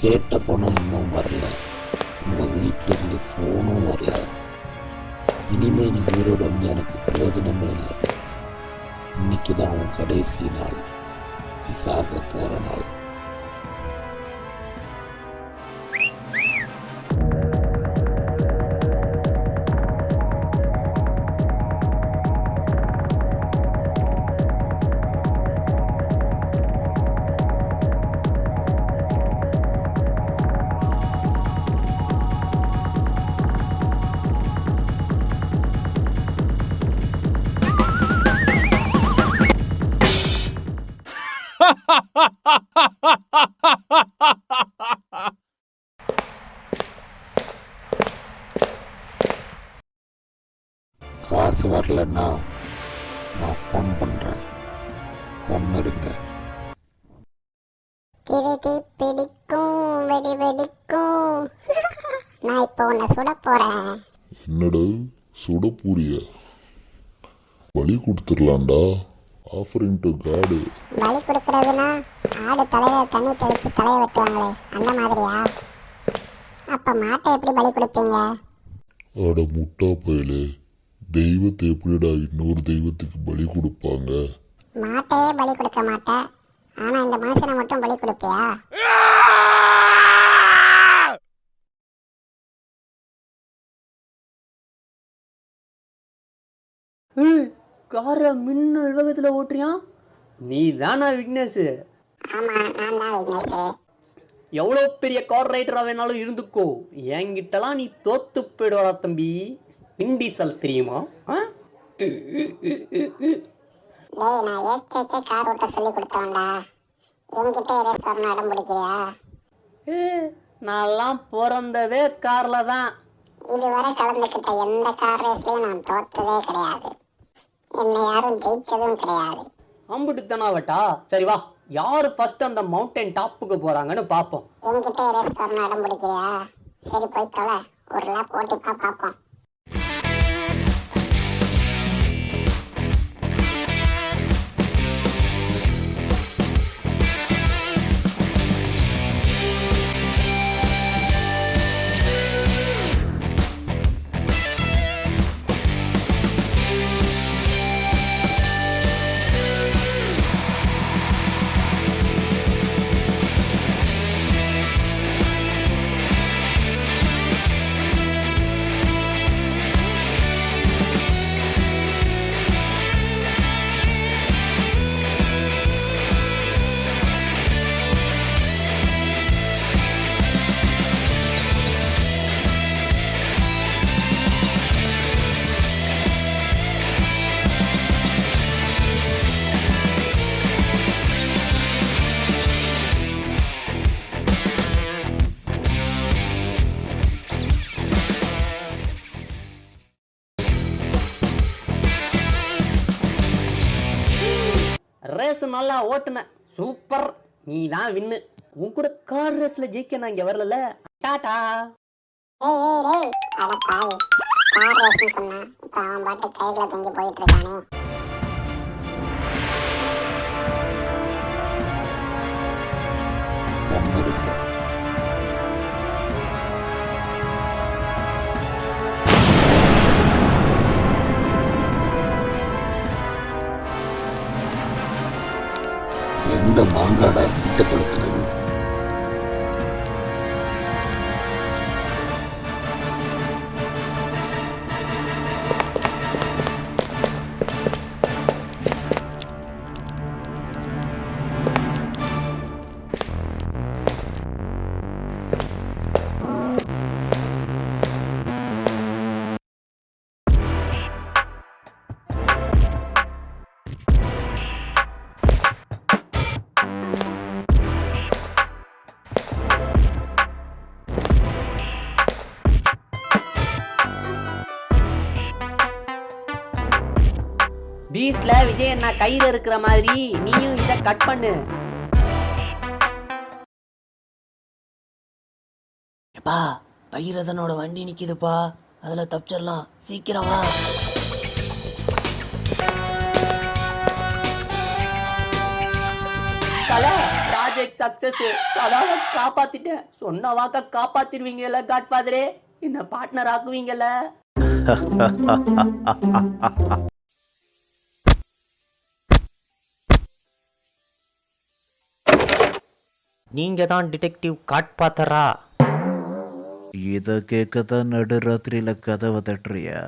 கேட்ட பணம் இன்னும் காசு வரலன்னா நான் ஃபோன் பண்றேன். ஒன்று இருங்க திருடி பிடிக்கும் வெடி வெடிக்கும். நான் இப்போ உன்னை சுட போறேன். என்னடா சுட பூரிய பலி கொடுத்துடலாம்டா. ஆஃபரிங் டு காடு பலி கொடுக்கறதுனா ஆடு தலையில தண்ணி தெளிச்சு தலையை வெட்டுவாங்களே அந்த மாதிரியா? அப்ப மாட்டை எப்படி பலி கொடுப்பீங்க? அட முட்டா பயலே தெய்வத்தை எப்படிடா இன்னொரு தெய்வத்துக்கு பலி கொடுப்பாங்க? மாட்டையே பலி கொடுக்க மாட்டேன் ஆனா இந்த மனுஷனை மட்டும் பலி கொடுப்பியா? காரை மின்னல் வேகத்தில் ஓட்டுறியான் நீ தானா விக்னேஷ். எவ்வளோ பெரிய கார் ரைடராக வேணாலும் இருந்துக்கோ. என்கிட்டலாம் நீ தோத்து போயிடுவாடா தம்பி. இண்டிசல் தெரியுமா? ஆ? கார் ஓட்ட சொல்லி கொடுத்தவன்டா. என்கிட்ட ரேஸ் வரணும் இடம் பிடிக்கிறியா? நான்லாம் பிறந்ததே காரில் தான். இதுவரை கலந்துக்கிட்ட எந்த கார் ரேஸ்லயும் நான் தோத்ததே கிடையாது. என்னை யாரும் ஜெயிச்சதும் கிடையாது. அம்புட்டுத்தானாவட்டா? சரி வா. யார் ஃபர்ஸ்ட் அந்த மவுண்டன் டாப்புக்கு போகிறாங்கன்னு பார்ப்போம் என்கிட்ட ரேஸ் வரணும் இடம் பிடிக்கிறியா? சரி போய் தொலை. ஒரு லேப் ஓட்டிப்பா பார்ப்போம் ரேஸ் நல்லா ஓட்டுன. சூப்பர். நீ தான் வின்னு. உன் கூட கார் ரேஸ்ல ஜெயிக்க நான் இங்க வரல டாடா. ஏய் ஏய் அட பாவி. கார் ரேஸ்னு சொன்னா இப்ப அவன் பாட்டு கையில தொங்கி போயிட்டு இருக்கானே. அந்த மாங்காடை திட்டப்படுத்துறது அண்ணா கையில இருக்கிற மாதிரி? நீயும் இத கட் பண்ணு. எப்பா பைரதனோட வண்டி நிக்குதுப்பா. அதுல தப்பிச்சிடலாம். சீக்கிரம் வா. தல ராஜ ப்ராஜெக்ட் சக்சஸ் அதான் காப்பாத்திட்டேன். சொன்ன வாக்க காப்பாத்திருவீங்கல்ல காட்ஃபாதரே என்ன பார்ட்னர் ஆக்குவீங்கல்ல? நீங்க தான் டிடெக்டிவ் காட்பாத்தரா? இதை கேட்க தான் நடுராத்திரியில கதவை தட்டுறியா?